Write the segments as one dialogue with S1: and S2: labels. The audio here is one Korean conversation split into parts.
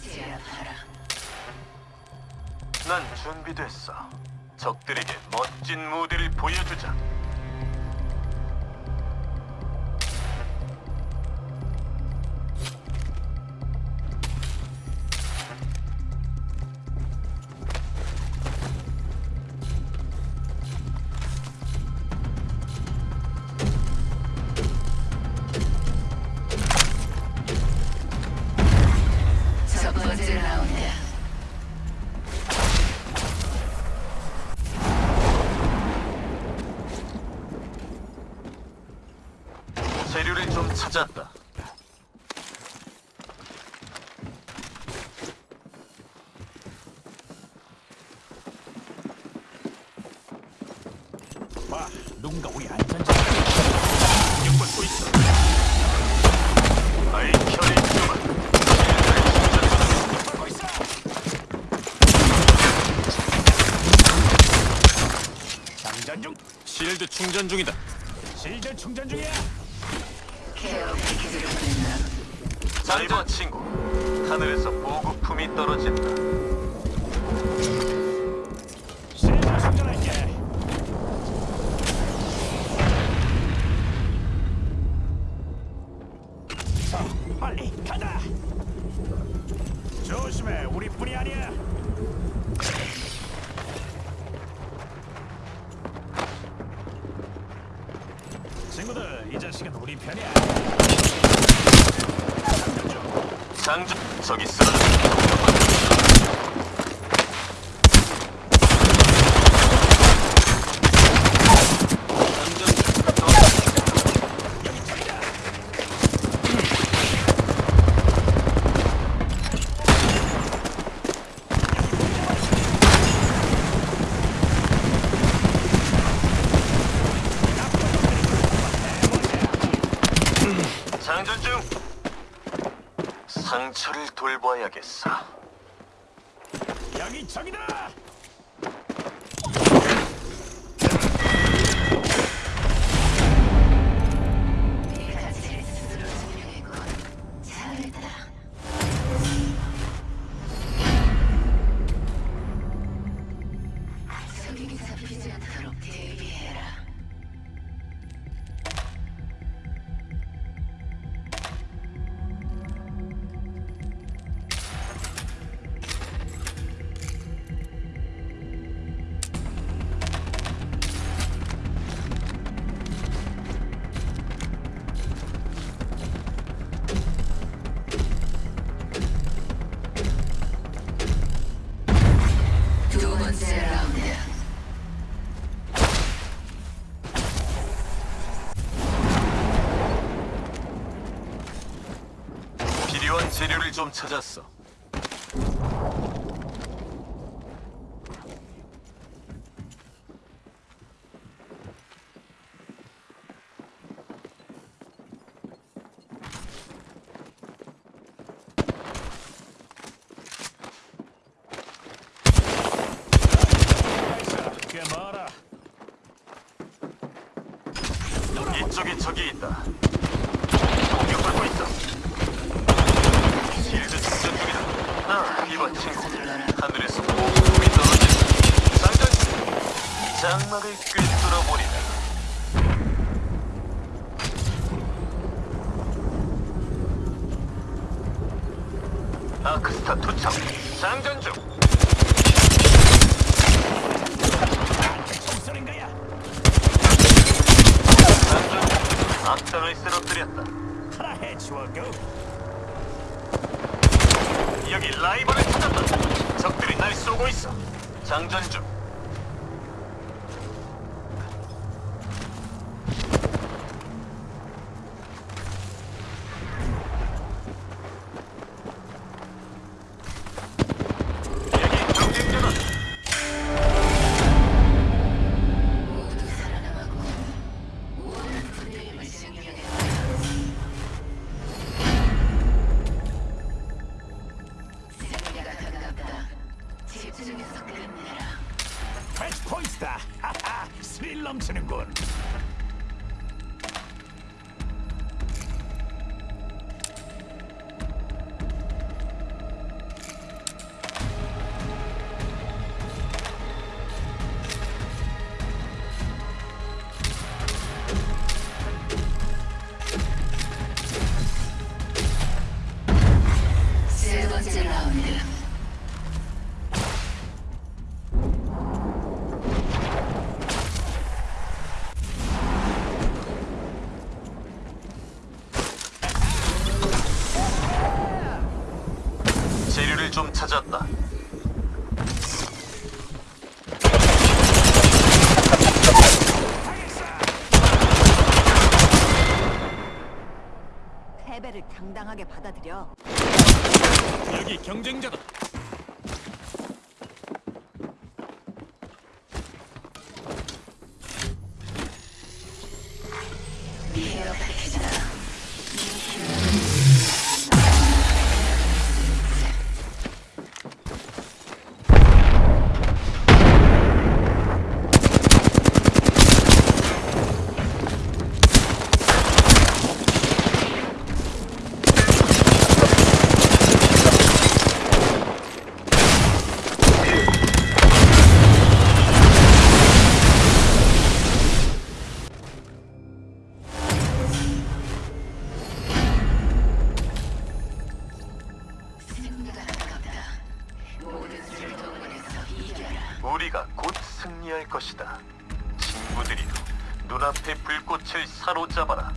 S1: 제압하라.
S2: 난 준비됐어. 적들에게 멋진 무대를 보여주자. 재료를 좀 찾았다.
S3: 봐, 누군가 우리 안전자.
S2: 공격받고 있어. 아이. 실드 충전 중이다.
S3: 실전 충전 중이야.
S2: 잘봐 친구. 하늘에서 보급품이 떨어진다.
S3: 친구들, 이 자식은 우리 편이야. 장전
S2: 저기 쓰러져.
S3: 여기 저기다.
S2: 장전 중. 상처를 돌봐야겠어.
S3: 여기 저기다.
S2: 재료를 좀 찾았어.
S3: 꽤 멀어.
S2: 이쪽에 적이 있다. 공격받고 있어. 실드 충전 중이다. 아, 이번 친구. 하늘에서 보급품이 떨어진다. 장전. 장막을 꿰뚫어버리다. 아크스타 투척. 장전 중. 악당을 쓰러뜨렸다.
S3: 하나 해치워고.
S2: 여기 라이벌을 찾았다. 적들이 날 쏘고 있어. 장전 중. lumps in him. 찾았다.
S4: 패배를 당당하게 받아들여.
S3: 여기 경쟁자다.
S2: 친구들이여, 눈앞의 불꽃을 사로잡아라.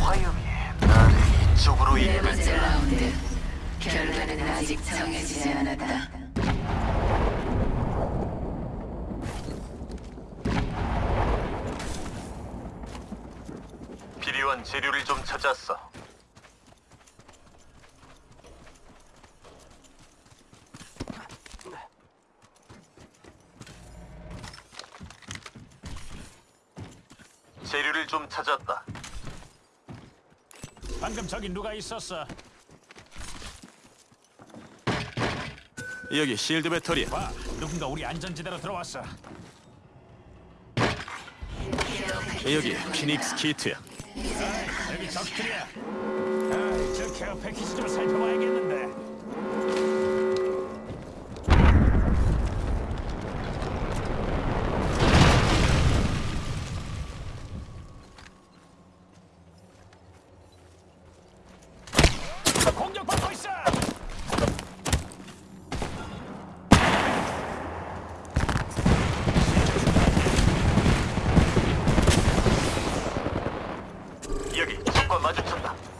S2: 화염이 나를 이쪽으로
S1: 네
S2: 이끌
S1: 번째 라운드. 결과는 아직 정해지지 않았다.
S2: 재료를 좀 찾았어. 재료를 좀 찾았다.
S3: 방금 저기 누가 있었어?
S5: 여기 실드 배터리야.
S3: 와, 누군가 우리 안전지대로 들어왔어.
S5: 여기 피닉스 키트야.
S3: 여기 적들이야. 아, 저 케어 패키지 좀 살펴봐야겠는데. 공격받고 있어.
S2: 여기 적과 마